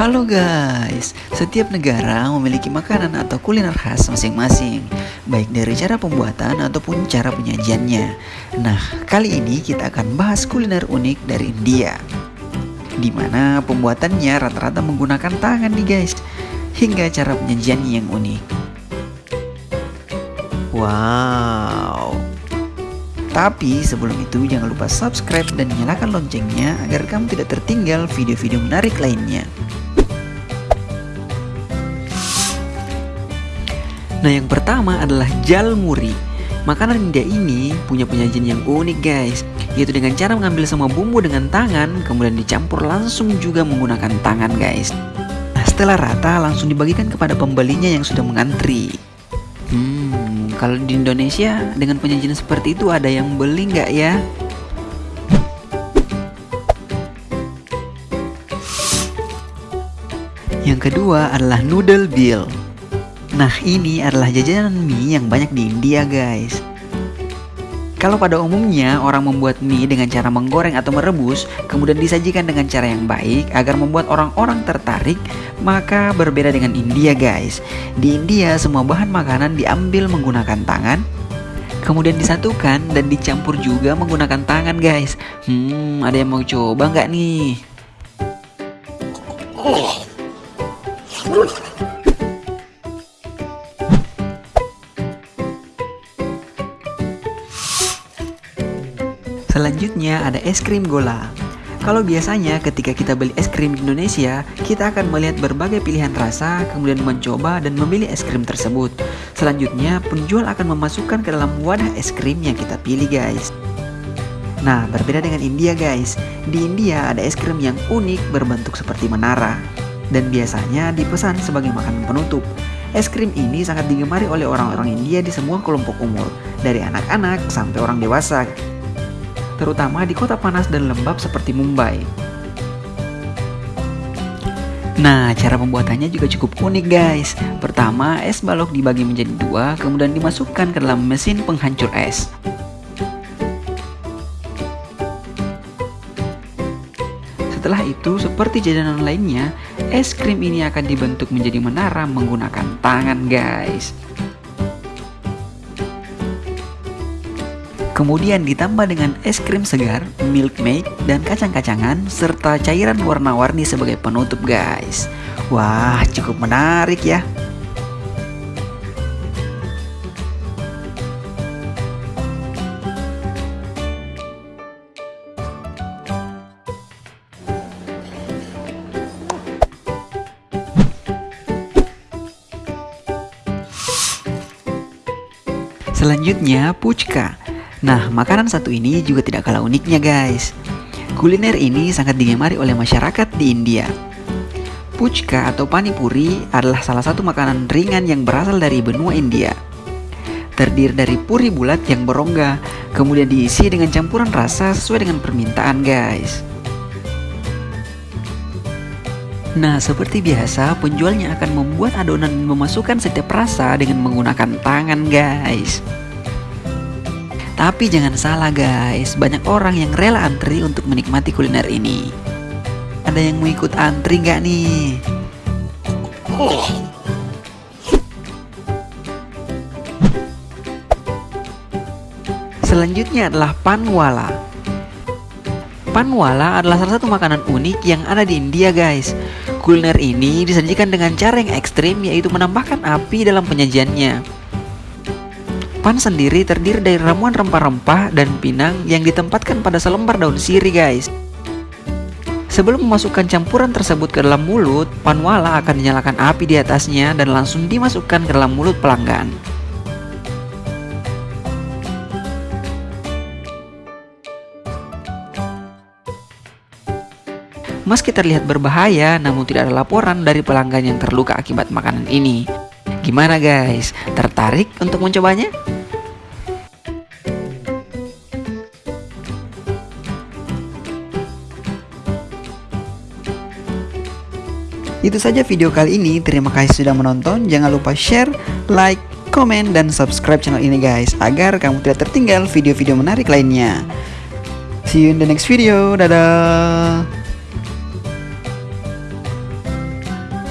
Halo guys, setiap negara memiliki makanan atau kuliner khas masing-masing, baik dari cara pembuatan ataupun cara penyajiannya. Nah, kali ini kita akan bahas kuliner unik dari India, di mana pembuatannya rata-rata menggunakan tangan nih guys, hingga cara penyajiannya yang unik. Wow, tapi sebelum itu jangan lupa subscribe dan nyalakan loncengnya agar kamu tidak tertinggal video-video menarik lainnya. Nah yang pertama adalah jalmuri Makanan India ini punya penyajian yang unik guys. Yaitu dengan cara mengambil semua bumbu dengan tangan Kemudian dicampur langsung juga menggunakan tangan guys. Nah setelah rata langsung dibagikan kepada pembelinya yang sudah mengantri. Hmm kalau di Indonesia dengan penyajian seperti itu ada yang beli nggak ya? Yang kedua adalah noodle bill Nah ini adalah jajanan mie yang banyak di India guys. Kalau pada umumnya orang membuat mie dengan cara menggoreng atau merebus Kemudian disajikan dengan cara yang baik agar membuat orang-orang tertarik Maka berbeda dengan India guys. Di India semua bahan makanan diambil menggunakan tangan Kemudian disatukan dan dicampur juga menggunakan tangan guys. Hmm ada yang mau coba nggak nih? Selanjutnya ada es krim gola. Kalau biasanya ketika kita beli es krim di Indonesia, kita akan melihat berbagai pilihan rasa, kemudian mencoba dan memilih es krim tersebut. Selanjutnya, penjual akan memasukkan ke dalam wadah es krim yang kita pilih guys. Nah, berbeda dengan India guys. Di India ada es krim yang unik berbentuk seperti menara. Dan biasanya dipesan sebagai makanan penutup. Es krim ini sangat digemari oleh orang-orang India di semua kelompok umur, dari anak-anak sampai orang dewasa terutama di kota panas dan lembab seperti Mumbai. Nah, cara pembuatannya juga cukup unik guys. Pertama, es balok dibagi menjadi dua, kemudian dimasukkan ke dalam mesin penghancur es. Setelah itu, seperti jajanan lainnya, es krim ini akan dibentuk menjadi menara menggunakan tangan guys. Kemudian ditambah dengan es krim segar, milk maid, dan kacang-kacangan, serta cairan warna-warni sebagai penutup guys. Wah, cukup menarik ya. Selanjutnya, puchka. Nah, makanan satu ini juga tidak kalah uniknya guys. Kuliner ini sangat digemari oleh masyarakat di India. Puchka atau panipuri adalah salah satu makanan ringan yang berasal dari benua India. Terdiri dari puri bulat yang berongga, kemudian diisi dengan campuran rasa sesuai dengan permintaan guys. Nah, seperti biasa, penjualnya akan membuat adonan memasukkan setiap rasa dengan menggunakan tangan guys. Tapi jangan salah guys, banyak orang yang rela antri untuk menikmati kuliner ini. Ada yang mau ikut antri nggak nih? Selanjutnya adalah panwala. Panwala adalah salah satu makanan unik yang ada di India guys. Kuliner ini disajikan dengan cara yang ekstrim yaitu menambahkan api dalam penyajiannya. Pan sendiri terdiri dari ramuan rempah-rempah dan pinang yang ditempatkan pada selembar daun sirih guys. Sebelum memasukkan campuran tersebut ke dalam mulut, panwala akan dinyalakan api di atasnya dan langsung dimasukkan ke dalam mulut pelanggan. Meski terlihat berbahaya, namun tidak ada laporan dari pelanggan yang terluka akibat makanan ini. Gimana guys? Tertarik untuk mencobanya? Itu saja video kali ini. Terima kasih sudah menonton. Jangan lupa share, like, komen, dan subscribe channel ini guys agar kamu tidak tertinggal video-video menarik lainnya. See you in the next video. Dadah.